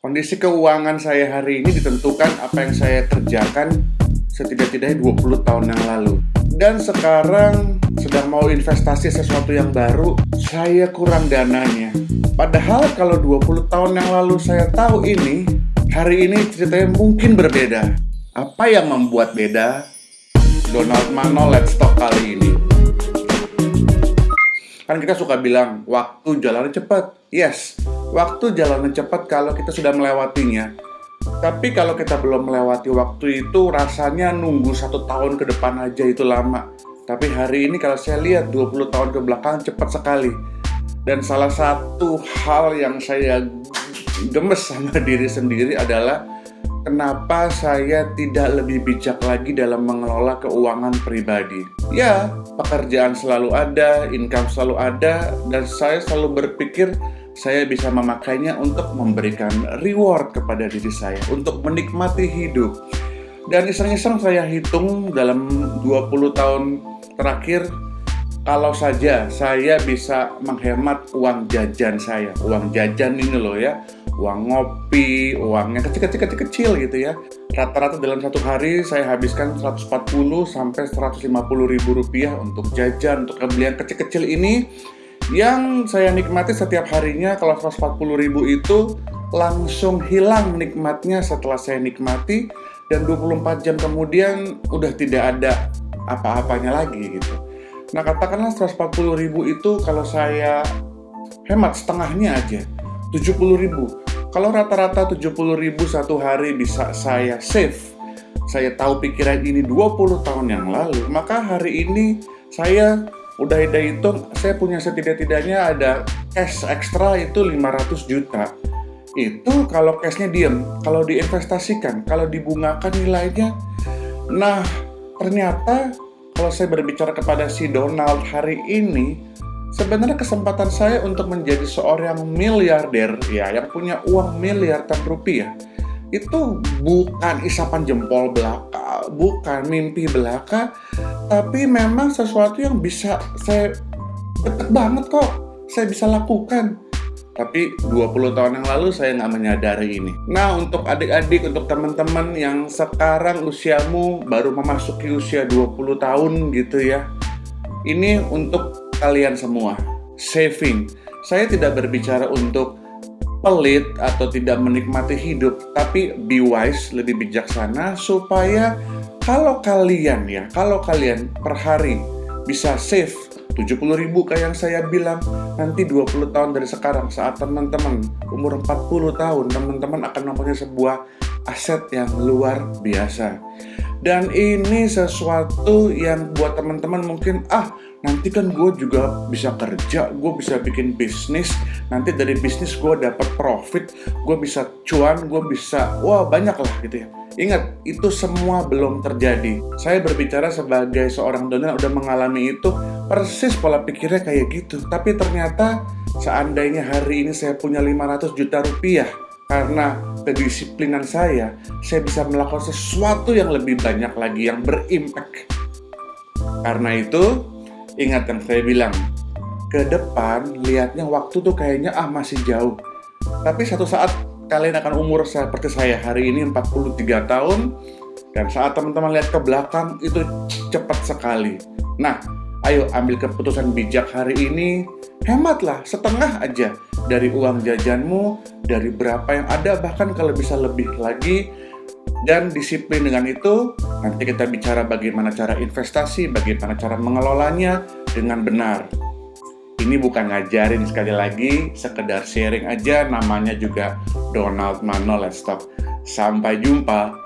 Kondisi keuangan saya hari ini ditentukan apa yang saya kerjakan setidak-tidaknya 20 tahun yang lalu. Dan sekarang sedang mau investasi sesuatu yang baru, saya kurang dananya. Padahal kalau 20 tahun yang lalu saya tahu ini, hari ini ceritanya mungkin berbeda. Apa yang membuat beda? Donald Mano Let's Talk kali ini. Kan kita suka bilang, waktu jalan cepat. Yes, waktu jalan cepat kalau kita sudah melewatinya. Tapi kalau kita belum melewati waktu itu, rasanya nunggu satu tahun ke depan aja itu lama. Tapi hari ini kalau saya lihat 20 tahun ke belakang cepat sekali. Dan salah satu hal yang saya gemes sama diri sendiri adalah kenapa saya tidak lebih bijak lagi dalam mengelola keuangan pribadi. Ya, pekerjaan selalu ada, income selalu ada, dan saya selalu berpikir saya bisa memakainya untuk memberikan reward kepada diri saya, untuk menikmati hidup. Dan iseng-iseng saya hitung dalam 20 tahun terakhir, kalau saja saya bisa menghemat uang jajan saya, uang jajan ini loh ya, uang ngopi, uang yang kecil-kecil gitu ya. Rata-rata dalam satu hari saya habiskan 140 sampai 150 ribu rupiah untuk jajan, untuk pembelian kecil-kecil ini yang saya nikmati setiap harinya kalau 140 ribu itu langsung hilang nikmatnya setelah saya nikmati dan 24 jam kemudian udah tidak ada apa-apanya lagi gitu. Nah katakanlah 140 ribu itu kalau saya hemat setengahnya aja 70 ribu kalau rata-rata 70 ribu satu hari bisa saya save, saya tahu pikiran ini 20 tahun yang lalu, maka hari ini saya udah ada hitung, saya punya setidak-tidaknya ada cash ekstra itu 500 juta. Itu kalau cashnya diem, kalau diinvestasikan, kalau dibungakan nilainya. Nah, ternyata kalau saya berbicara kepada si Donald hari ini, Sebenarnya kesempatan saya untuk menjadi seorang miliarder ya yang punya uang miliaran rupiah itu bukan isapan jempol belaka, bukan mimpi belaka, tapi memang sesuatu yang bisa saya deket banget kok, saya bisa lakukan. Tapi 20 tahun yang lalu saya nggak menyadari ini. Nah untuk adik-adik, untuk teman-teman yang sekarang usiamu baru memasuki usia 20 tahun gitu ya. Ini untuk kalian semua. Saving. Saya tidak berbicara untuk pelit atau tidak menikmati hidup, tapi be wise, lebih bijaksana supaya kalau kalian ya, kalau kalian per hari bisa save 70 ribu kayak yang saya bilang nanti 20 tahun dari sekarang saat teman-teman umur 40 tahun teman-teman akan mempunyai sebuah aset yang luar biasa dan ini sesuatu yang buat teman-teman mungkin ah nanti kan gue juga bisa kerja, gue bisa bikin bisnis, nanti dari bisnis gue dapat profit, gue bisa cuan, gue bisa, wah banyak lah gitu ya. Ingat, itu semua belum terjadi. Saya berbicara sebagai seorang donor udah mengalami itu, persis pola pikirnya kayak gitu. Tapi ternyata seandainya hari ini saya punya 500 juta rupiah, karena kedisiplinan saya, saya bisa melakukan sesuatu yang lebih banyak lagi yang berimpact. Karena itu, ingat yang saya bilang, ke depan lihatnya waktu tuh kayaknya ah masih jauh. Tapi satu saat kalian akan umur seperti saya hari ini 43 tahun dan saat teman-teman lihat ke belakang itu cepat sekali. Nah, ayo ambil keputusan bijak hari ini, hematlah setengah aja dari uang jajanmu, dari berapa yang ada, bahkan kalau bisa lebih lagi, dan disiplin dengan itu, nanti kita bicara bagaimana cara investasi, bagaimana cara mengelolanya dengan benar. Ini bukan ngajarin sekali lagi, sekedar sharing aja, namanya juga Donald Mano Let's Talk. Sampai jumpa.